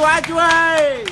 chú ơi chú ơi.